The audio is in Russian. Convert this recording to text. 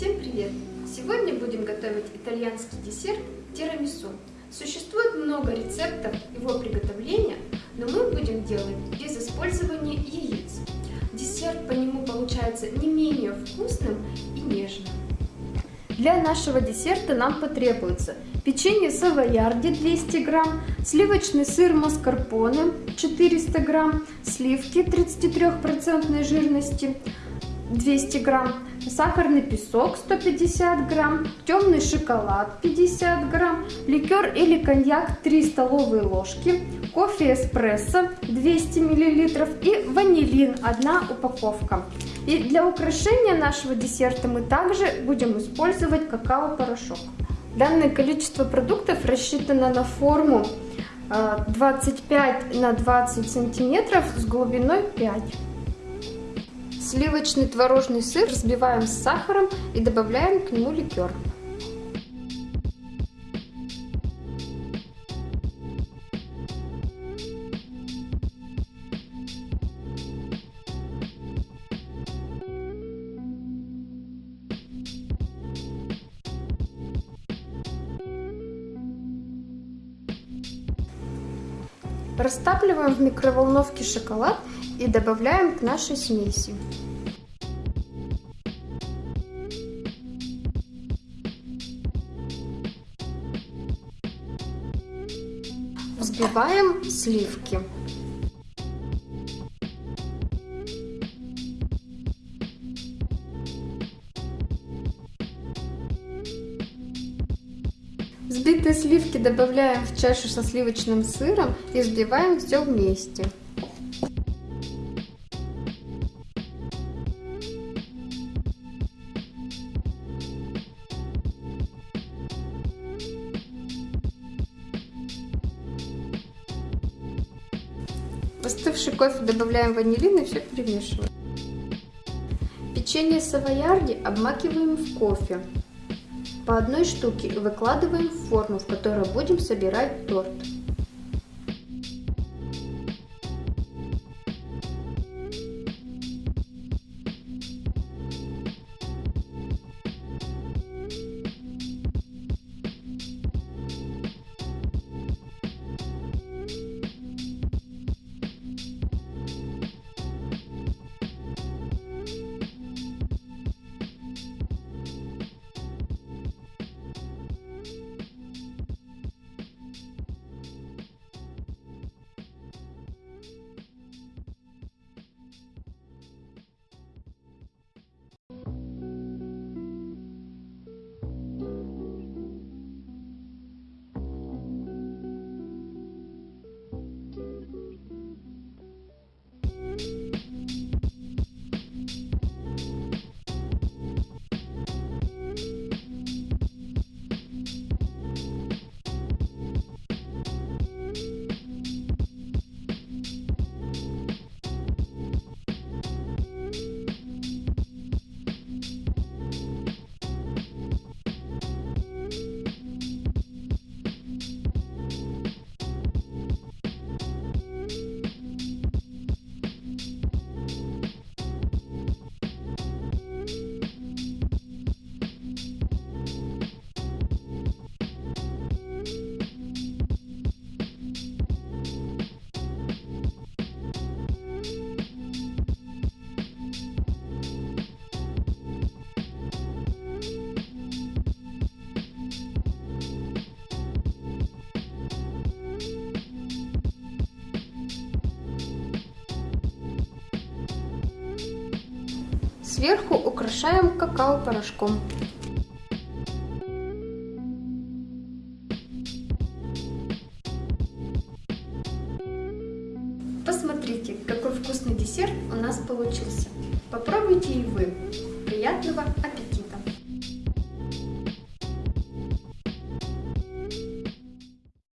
Всем привет! Сегодня будем готовить итальянский десерт тирамису. Существует много рецептов его приготовления, но мы будем делать без использования яиц. Десерт по нему получается не менее вкусным и нежным. Для нашего десерта нам потребуется печенье савоярди 200 грамм, сливочный сыр маскарпоне 400 грамм, сливки 33% жирности 200 грамм, сахарный песок 150 грамм, темный шоколад 50 грамм, ликер или коньяк 3 столовые ложки, кофе эспрессо 200 миллилитров и ванилин 1 упаковка. И для украшения нашего десерта мы также будем использовать какао-порошок. Данное количество продуктов рассчитано на форму 25 э, на 20 сантиметров с глубиной 5. Сливочный творожный сыр взбиваем с сахаром и добавляем к нему ликер. Растапливаем в микроволновке шоколад и добавляем к нашей смеси. Взбиваем сливки. Взбитые сливки добавляем в чашу со сливочным сыром и взбиваем все вместе. В остывший кофе добавляем ванилин и все перемешиваем. Печенье савоярди обмакиваем в кофе. По одной штуке выкладываем в форму, в которой будем собирать торт. Сверху украшаем какао-порошком. Посмотрите, какой вкусный десерт у нас получился. Попробуйте и вы. Приятного аппетита!